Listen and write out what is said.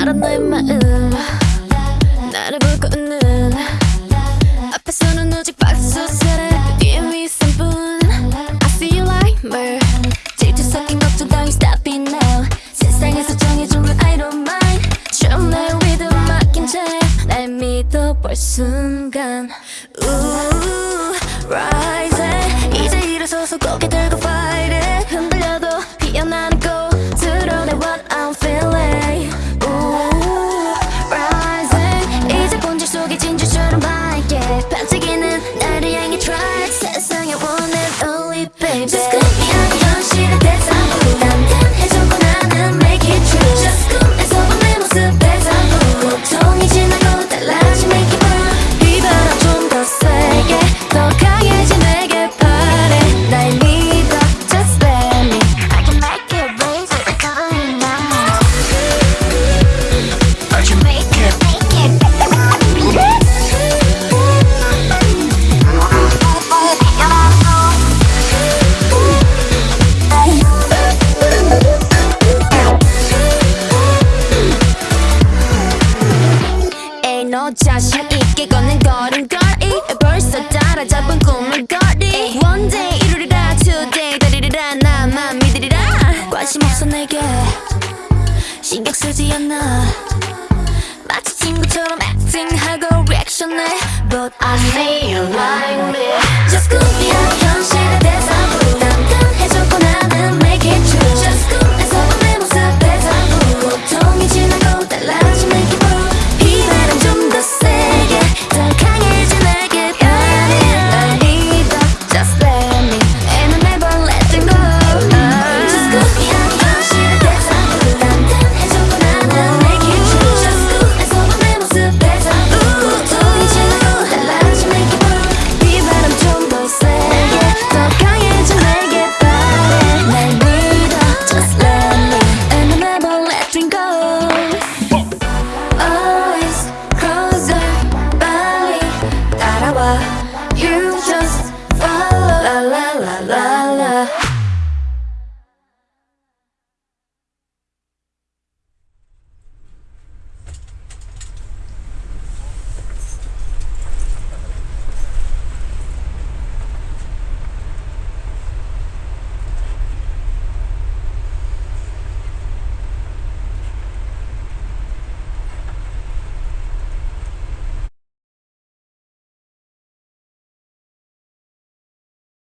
알아 너의 마음 나를 보고 웃는 앞에서는 오직 박수 소리 뒤에 미소뿐 I see you like me 질투 섞인 걱정 따위 stop it now 세상에서 정해주면 I don't mind 좀 날 믿음 맡긴 채날 믿어볼 순간 Ooh, rising 이제 일어서서 고개 들고 fight 있게 걷는 걸음걸이. 벌써 따라잡은 꿈을 거리. One day 이루리라 today 다리리라. 나만 믿으리라. 관심 없어 내게. 신경 쓰지 않아. 마치 친구처럼 acting하고 리액션해. But I you like me